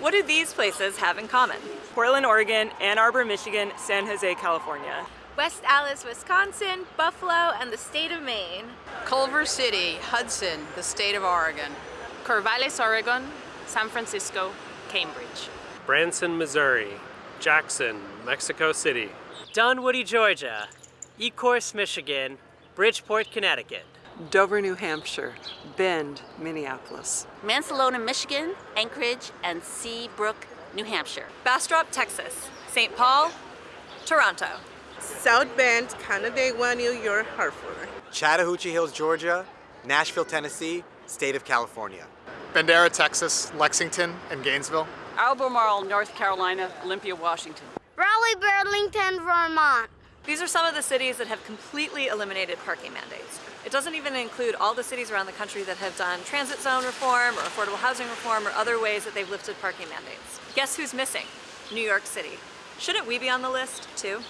What do these places have in common? Portland, Oregon, Ann Arbor, Michigan, San Jose, California. West Allis, Wisconsin, Buffalo, and the state of Maine. Culver City, Hudson, the state of Oregon. Corvallis, Oregon, San Francisco, Cambridge. Branson, Missouri, Jackson, Mexico City, Dunwoody, Georgia, Ecorse, Michigan, Bridgeport, Connecticut. Dover, New Hampshire, Bend, Minneapolis. Mancelona, Michigan, Anchorage, and Seabrook, New Hampshire. Bastrop, Texas. St. Paul, Toronto. South Bend, Canandaigua, New York, Hartford. Chattahoochee Hills, Georgia, Nashville, Tennessee, state of California. Bandera, Texas, Lexington, and Gainesville. Albemarle, North Carolina, Olympia, Washington. Raleigh, Burlington, Vermont. These are some of the cities that have completely eliminated parking mandates. It doesn't even include all the cities around the country that have done transit zone reform or affordable housing reform or other ways that they've lifted parking mandates. Guess who's missing? New York City. Shouldn't we be on the list too?